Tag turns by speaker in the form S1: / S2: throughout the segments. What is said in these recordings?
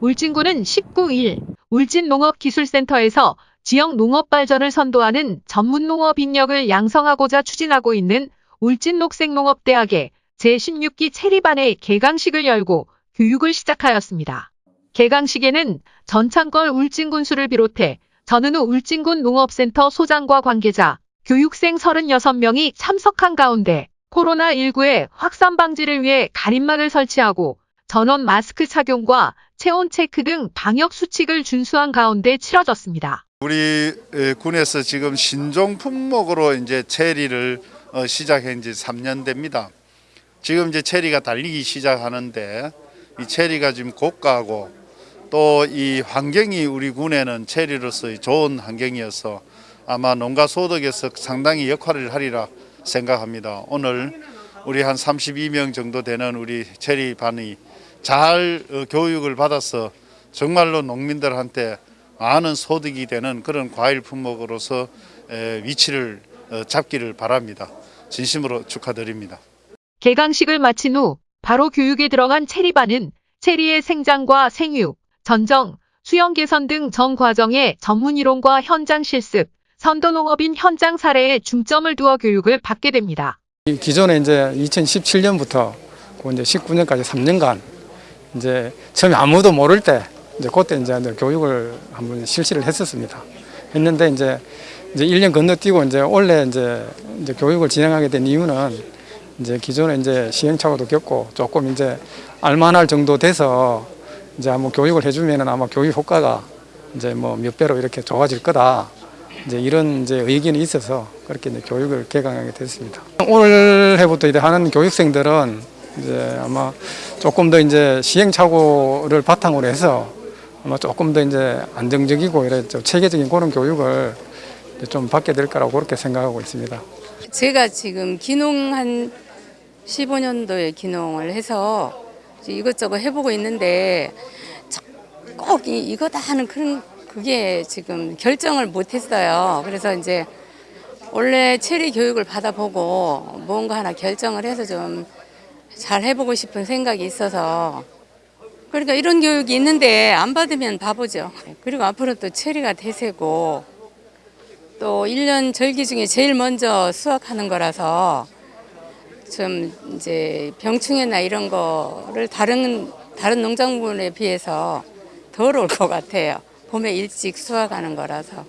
S1: 울진군은 19일 울진농업기술센터에서 지역 농업 발전을 선도하는 전문 농업 인력을 양성하고자 추진하고 있는 울진녹색농업대학의 제16기 체리반의 개강식을 열고 교육을 시작하였습니다. 개강식에는 전창걸 울진군수를 비롯해 전은우 울진군 농업센터 소장과 관계자, 교육생 36명이 참석한 가운데 코로나19의 확산 방지를 위해 가림막을 설치하고 전원 마스크 착용과 체온 체크 등 방역 수칙을 준수한 가운데 치러졌습니다.
S2: 우리 에, 군에서 지금 신종 품목으로 이제 체리를 어, 시작한 지 3년 됩니다. 지금 이제 체리가 달리기 시작하는데 이 체리가 지금 고가고 또 이 환경이 우리 군에는 체리로서의 좋은 환경이어서 아마 농가 소득에서 상당히 역할을 하리라 생각합니다. 오늘 우리 한 32명 정도 되는 우리 체리 반이 잘 어, 교육을 받아서 정말로 농민들한테 많은 소득이 되는 그런 과일 품목으로서 에, 위치를 어, 잡기를 바랍니다. 진심으로 축하드립니다.
S1: 개강식을 마친 후 바로 교육에 들어간 체리반은 체리의 생장과 생육, 전정, 수영 개선 등 전 과정의 전문 이론과 현장 실습, 선도농업인 현장 사례에 중점을 두어 교육을 받게 됩니다.
S3: 이 기존에 이제 2017년부터 이제 19년까지 3년간 이제 처음에 아무도 모를 때 이제 그때 이제 교육을 한번 실시를 했었습니다. 했는데 이제 이제 1년 건너뛰고 이제 올해 이제 이제 교육을 진행하게 된 이유는 이제 기존에 이제 시행착오도 겪고 조금 이제 알만할 정도 돼서 이제 한번 교육을 해주면은 아마 교육 효과가 이제 뭐 몇 배로 이렇게 좋아질 거다. 이제 이런 이제 의견이 있어서 그렇게 이제 교육을 개강하게 됐습니다. 올해부터 이제 하는 교육생들은 이제 아마 조금 더 이제 시행착오를 바탕으로 해서 아마 조금 더 이제 안정적이고 이래 좀 체계적인 그런 교육을 좀 받게 될 거라고 그렇게 생각하고 있습니다.
S4: 제가 지금 기농 한 15년도에 기농을 해서 이것저것 해보고 있는데 꼭 이- 이거다 하는 그런 그게 지금 결정을 못했어요. 그래서 이제 원래 체리 교육을 받아보고 뭔가 하나 결정을 해서 좀 잘 해보고 싶은 생각이 있어서 그러니까 이런 교육이 있는데 안 받으면 바보죠. 그리고 앞으로 또 체리가 대세고 또 1년 절기 중에 제일 먼저 수확하는 거라서 좀 이제 병충해나 이런 거를 다른 다른 농작물에 비해서 덜 올 것 같아요. 봄에 일찍 수확하는 거라서.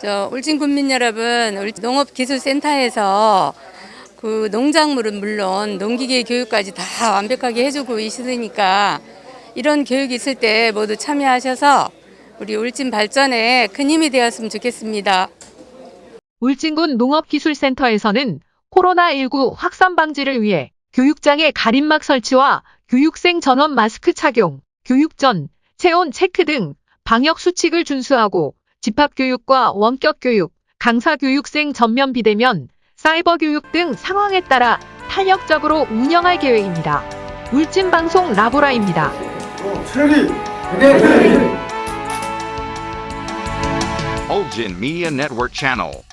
S4: 저 울진 군민 여러분, 울- 농업기술센터에서 그 농작물은 물론 농기계 교육까지 다 완벽하게 해주고 있으니까 이런 교육이 있을 때 모두 참여하셔서 우리 울진 발전에 큰 힘이 되었으면 좋겠습니다.
S1: 울진군 농업기술센터에서는 코로나19 확산 방지를 위해 교육장의 가림막 설치와 교육생 전원 마스크 착용, 교육 전 체온 체크 등 방역 수칙을 준수하고 집합교육과 원격교육, 강사교육생 전면 비대면, 사이버 교육 등 상황에 따라 탄력적으로 운영할 계획입니다. 울진방송 라보라입니다.
S5: Ulgin Media Network.